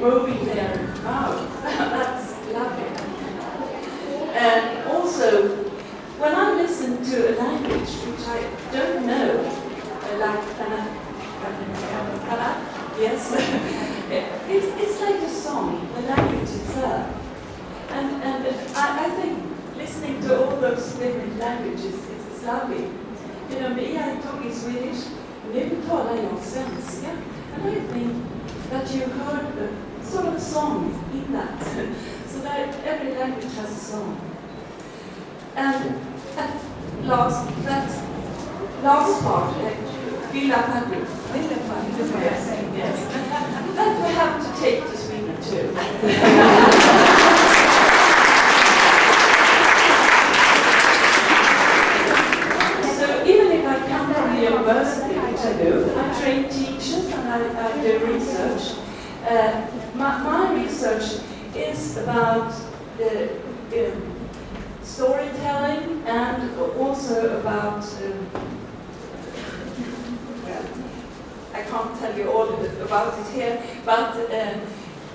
moving their mouth. That's lovely. And also, when I listen to a language which I don't know, like yes, it's, it's like a song, the language itself. And, and I, I think listening to all those different languages is, lovely. You know, me, I talk in Swedish, nu talar jag svenska. And I think that you heard a sort of song in that. so that every language has a song. And at last, that last part, eh, Villa Padre, yes, that we have to take to Sweden too. so even if I come from the university, which I do, I train teachers and I, I do research. Uh, my, my research is about the um, storytelling and also about, um, well, I can't tell you all about it here, but uh,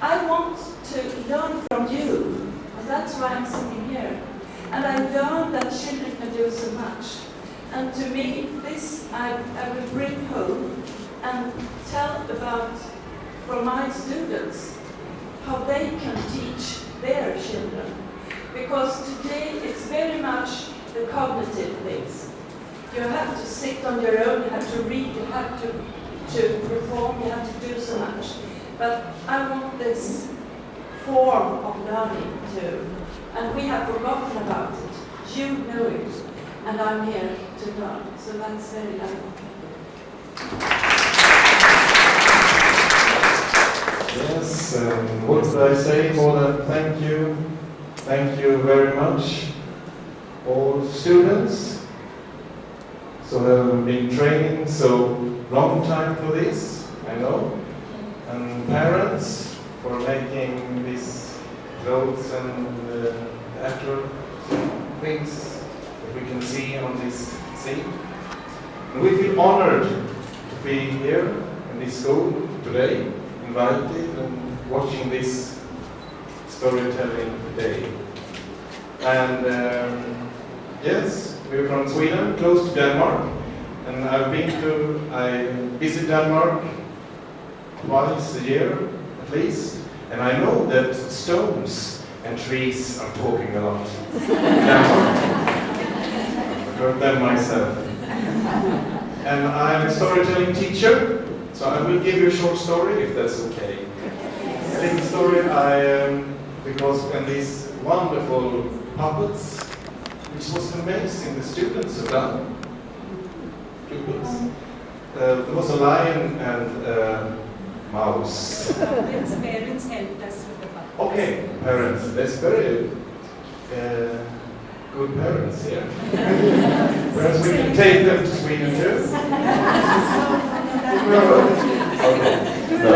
I want to learn from you. And that's why I'm sitting here. And I learned that children can do so much. And to me, this I, I will bring home and tell about from my students how they can teach their children. Because today it's very much the cognitive things. You have to sit on your own, you have to read, you have to, to perform, you have to do so much. But I want this form of learning too. And we have forgotten about it. You know it. And I'm here to learn. So that's very lovely. Yes, um, what should I say more than thank you? Thank you very much, all students. So they've been training so long time for this, I know. And parents for making these clothes and uh, after things that we can see on this scene. And we feel honored to be here in this school today invited and watching this storytelling day. And um, yes, we're from Sweden, close to Denmark, and I've been to, I visit Denmark twice a year at least, and I know that stones and trees are talking a lot. I've heard them myself. And I'm a storytelling teacher, so I will give you a short story, if that's okay. A little story, I, um, because when these wonderful puppets, which was amazing, the students have done, pupils. Uh, there was a lion and a mouse. Parents, parents helped us with the puppets. Okay, parents, that's very uh, good parents here. Perhaps we can take them to Sweden too. No, okay. No.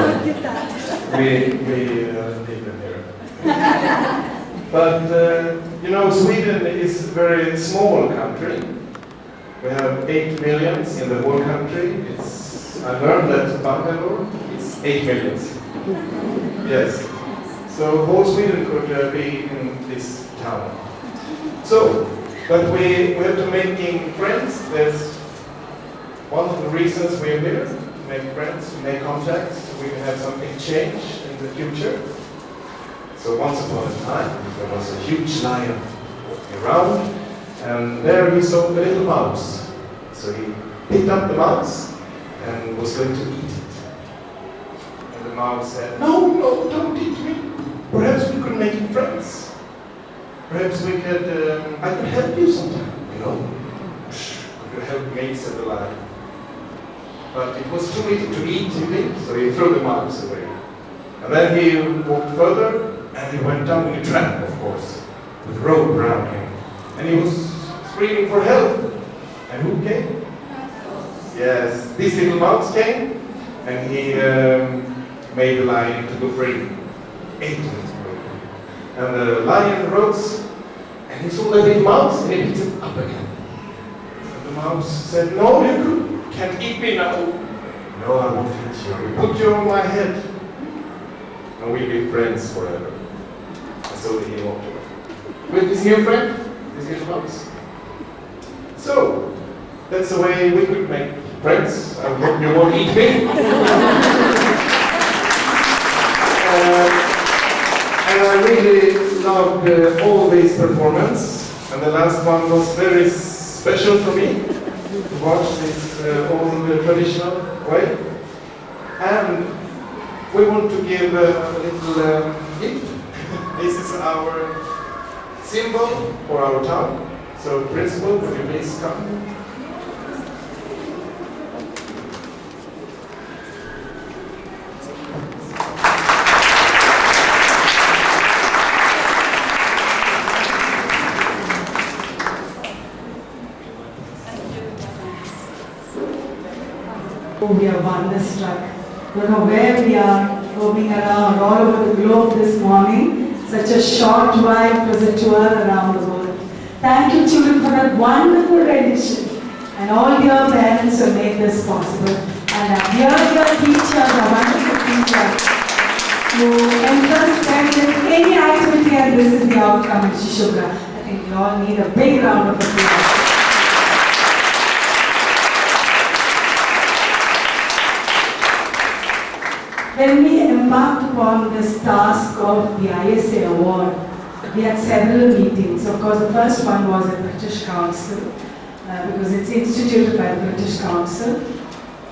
We, we uh, leave them here. But, uh, you know, Sweden is a very small country. We have 8 millions in the whole country. It's, I learned that Bangalore is 8 millions. Yes. So whole Sweden could uh, be in this town. So, but we, we have to making friends. That's one of the reasons we're here, to make friends, to make contacts. We can have some exchange in the future. So once upon a time, there was a huge lion walking around, and there he saw a little mouse. So he picked up the mouse and was going to eat it. And the mouse said, no, no, don't eat me. Perhaps we could make friends. Perhaps we could, um, I could help you sometime, you know. Could you help me, said the lion. But it was too little to eat, you so he threw the mouse away. And then he walked further, and he went down in a trap, of course, with rope around him. And he was screaming for help. And who came? Yes, this little mouse came, and he um, made the lion to go free. Ate him. And the lion rose, and he saw the little mouse, and he picked him up again. And the mouse said, no, you can't eat me now. No, I won't eat you. Put you on my head. and we'll be friends forever. And so he walked away. With his new friend, his new spouse. So, that's the way we could make friends. I hope you won't eat me. Uh, and I really loved uh, all these performances. And the last one was very special for me to watch this uh, old uh, traditional way. And we want to give uh, a little um, gift. This is our symbol for our town. So, principal, would you please come? We are wonderstruck. Don't know where we are, roaming around all over the globe this morning. Such a short ride was a tour around the world. Thank you, children, for that wonderful rendition. And all your parents who made this possible. And our dear, dear teachers, our wonderful teachers, who entrust them with any activity, and this is the outcome in Shishubra. I think we all need a big round of applause. When we embarked upon this task of the ISA award, we had several meetings. Of course, the first one was at British Council, uh, because it's instituted by the British Council.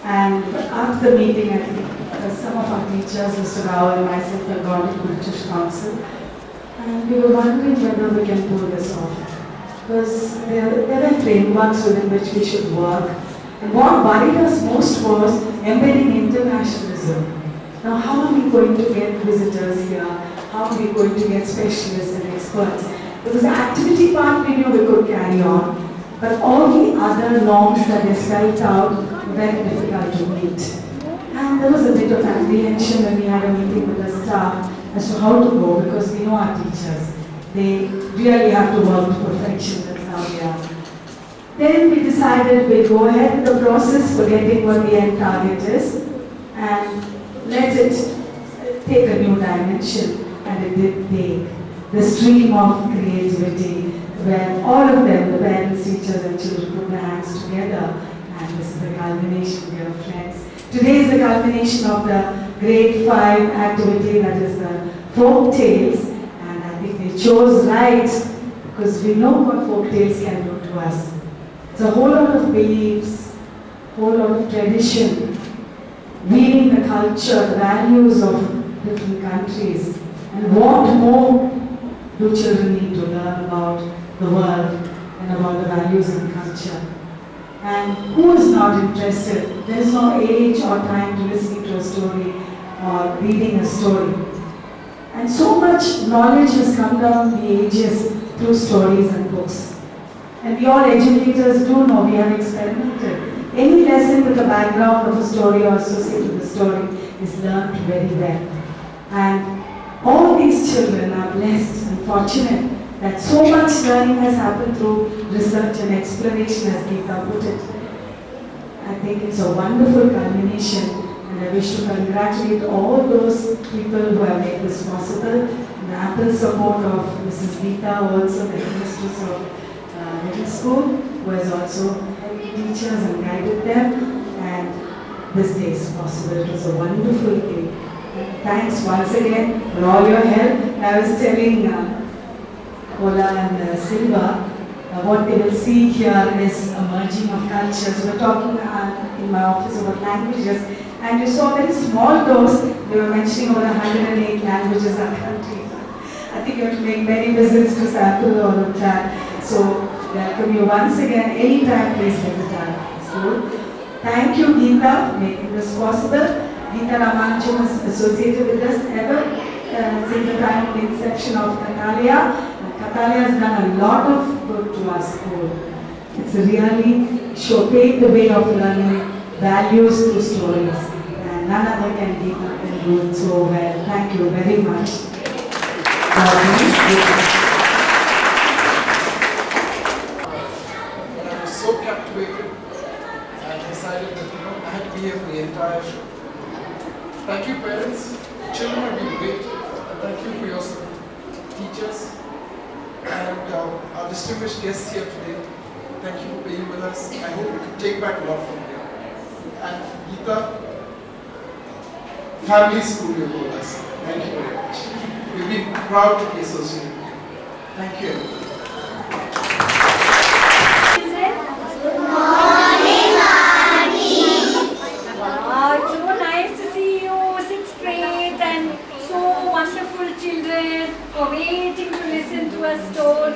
And after the meeting, I think uh, some of our teachers, Mr. Rao and myself, had gone to British Council. And we were wondering whether we can pull this off. Because there, there were frameworks within which we should work. And what worried us most was embedding internationalism. Now, how are we going to get visitors here? How are we going to get specialists and experts? Because the activity part we knew we could carry on, but all the other norms that they spelled out were very difficult to meet. And there was a bit of apprehension when we had a meeting with the staff as to how to go because we know our teachers. They really have to work to perfection, that's how they are. Then we decided we'd go ahead with the process, for getting what the end target is, and let it take a new dimension. And it did take the stream of creativity where all of them, the parents, teachers, and children put their hands together. And this is the culmination, dear friends. Today is the culmination of the grade 5 activity that is the folk tales. And I think they chose right because we know what folk tales can do to us. It's a whole lot of beliefs, whole lot of tradition, weaving the culture, the values of different countries. And what more do children need to learn about the world and about the values and culture? And who is not interested? There is no age or time to listening to a story or reading a story. And so much knowledge has come down the ages through stories and books. And we all educators do know, we have experimented. Any lesson with a background of a story or associated with a story is learned very well. And all these children are blessed and fortunate that so much learning has happened through research and exploration, as Geeta put it. I think it's a wonderful culmination, and I wish to congratulate all those people who have made this possible. The ample support of Mrs. Geeta, also the headmistress of uh, middle school, who has also teachers and guided them. And this day is possible. It was a wonderful day. Thanks once again for all your help. I was telling uh, and uh, Silva, uh, what they will see here is a merging of cultures. We were talking uh, in my office about languages, and you saw very small doors. They were mentioning over 108 languages our country. I think you have to make many visits to sample all of that. So, welcome you once again. Anytime, please visit our school. Thank you, Geeta, making this possible. Geeta Ramanujan is associated with us ever uh, since the time of the inception of Kathalaya. Kathalaya has done a lot of good to our school. It's really show the way of learning values through stories. And none other can Geeta can do it so well. Thank you very much. God Thank you, parents. Children have been great. Thank you for your teachers and uh, our distinguished guests here today. Thank you for being with us. I hope we can take back a lot from here. And Geeta, family school you told us. Thank you very much. We've been proud to be associated with you. Thank you. Listen